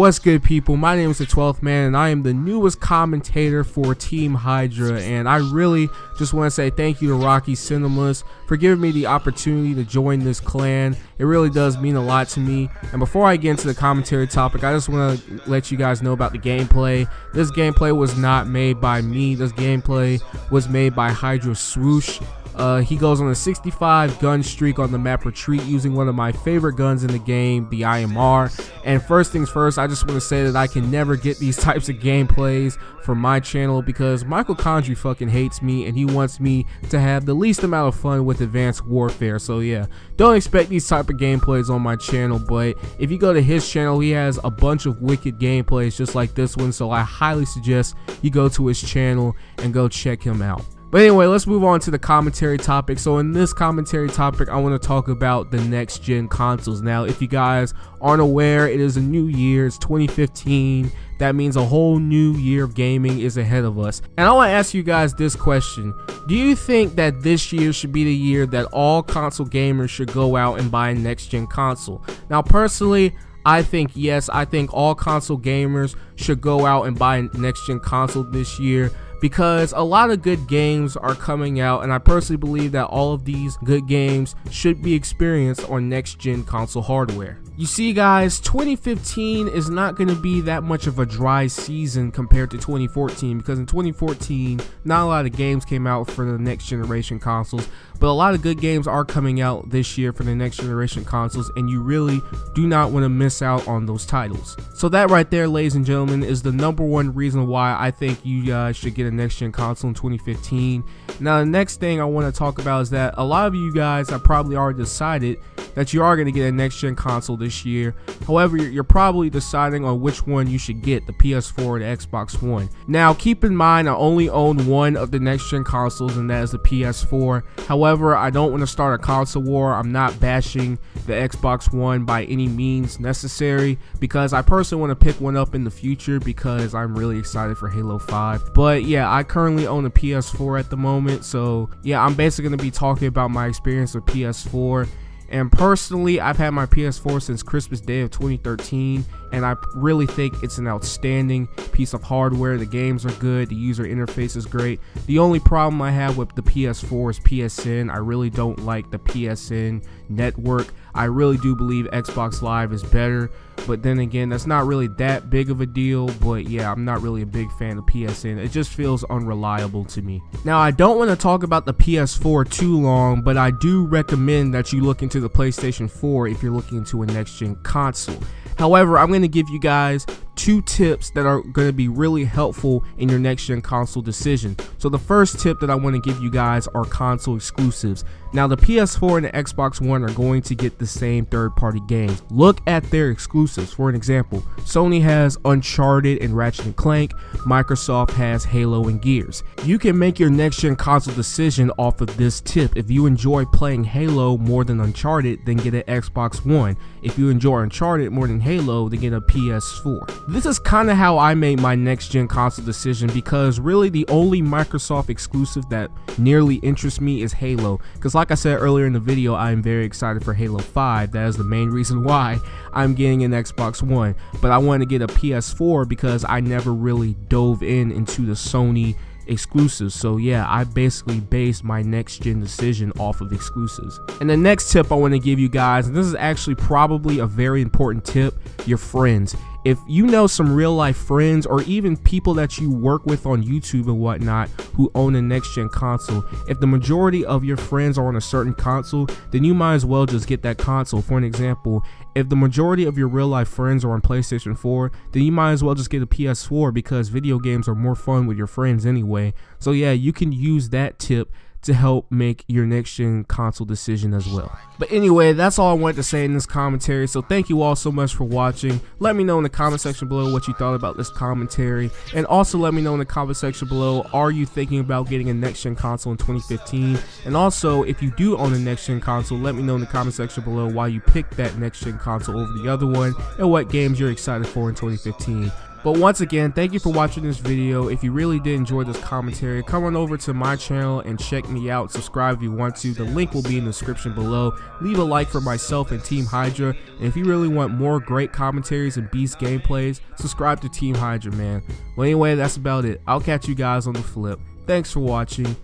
What's good, people? My name is the 12th Man, and I am the newest commentator for Team Hydra. And I really just want to say thank you to Rocky Cinemas for giving me the opportunity to join this clan. It really does mean a lot to me. And before I get into the commentary topic, I just want to let you guys know about the gameplay. This gameplay was not made by me. This gameplay was made by Hydra Swoosh. Uh, he goes on a 65 gun streak on the map Retreat using one of my favorite guns in the game, the IMR. And first things first, I just want to say that I can never get these types of gameplays for my channel because Michael Condrey fucking hates me and he wants me to have the least amount of fun with Advanced Warfare. So yeah, don't expect these type of gameplays on my channel, but if you go to his channel, he has a bunch of wicked gameplays just like this one. So I highly suggest you go to his channel and go check him out. But anyway, let's move on to the commentary topic. So in this commentary topic, I want to talk about the next gen consoles. Now, if you guys aren't aware, it is a new year. It's 2015. That means a whole new year of gaming is ahead of us. And I want to ask you guys this question. Do you think that this year should be the year that all console gamers should go out and buy a next gen console? Now, personally, I think yes, I think all console gamers should go out and buy a next gen console this year because a lot of good games are coming out and I personally believe that all of these good games should be experienced on next gen console hardware. You see guys, 2015 is not going to be that much of a dry season compared to 2014 because in 2014 not a lot of games came out for the next generation consoles but a lot of good games are coming out this year for the next generation consoles and you really do not want to miss out on those titles. So that right there ladies and gentlemen is the number one reason why I think you guys should get a next gen console in 2015. Now the next thing I want to talk about is that a lot of you guys have probably already decided that you are going to get a next gen console this year. However, you're probably deciding on which one you should get, the PS4 or the Xbox One. Now, keep in mind, I only own one of the next gen consoles, and that is the PS4. However, I don't want to start a console war. I'm not bashing the Xbox One by any means necessary because I personally want to pick one up in the future because I'm really excited for Halo 5. But yeah, I currently own a PS4 at the moment, so yeah, I'm basically going to be talking about my experience with PS4 and personally, I've had my PS4 since Christmas Day of 2013, and I really think it's an outstanding piece of hardware. The games are good, the user interface is great. The only problem I have with the PS4 is PSN. I really don't like the PSN network. I really do believe Xbox Live is better, but then again, that's not really that big of a deal. But yeah, I'm not really a big fan of PSN. It just feels unreliable to me. Now, I don't want to talk about the PS4 too long, but I do recommend that you look into the PlayStation 4 if you're looking into a next gen console. However, I'm going to give you guys two tips that are going to be really helpful in your next gen console decision. So the first tip that I want to give you guys are console exclusives. Now the PS4 and the Xbox One are going to get the same third party games. Look at their exclusives. For an example, Sony has Uncharted and Ratchet & Clank, Microsoft has Halo and Gears. You can make your next gen console decision off of this tip. If you enjoy playing Halo more than Uncharted, then get an Xbox One. If you enjoy Uncharted more than Halo, then get a PS4. This is kind of how I made my next gen console decision because really the only Microsoft exclusive that nearly interests me is Halo. Because like I said earlier in the video, I am very excited for Halo 5. That is the main reason why I'm getting an Xbox One. But I want to get a PS4 because I never really dove in into the Sony exclusives. So yeah, I basically based my next gen decision off of exclusives. And the next tip I want to give you guys, and this is actually probably a very important tip, your friends if you know some real life friends or even people that you work with on YouTube and whatnot who own a next gen console, if the majority of your friends are on a certain console, then you might as well just get that console. For an example, if the majority of your real life friends are on PlayStation 4, then you might as well just get a PS4 because video games are more fun with your friends anyway. So yeah, you can use that tip to help make your next gen console decision as well. But anyway, that's all I wanted to say in this commentary. So thank you all so much for watching. Let me know in the comment section below what you thought about this commentary. And also let me know in the comment section below, are you thinking about getting a next gen console in 2015? And also, if you do own a next gen console, let me know in the comment section below why you picked that next gen console over the other one and what games you're excited for in 2015. But once again, thank you for watching this video. If you really did enjoy this commentary, come on over to my channel and check me out. Subscribe if you want to. The link will be in the description below. Leave a like for myself and Team Hydra. And if you really want more great commentaries and beast gameplays, subscribe to Team Hydra, man. Well, anyway, that's about it. I'll catch you guys on the flip. Thanks for watching.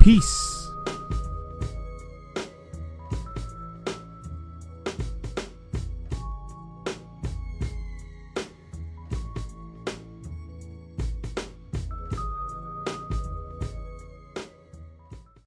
Peace.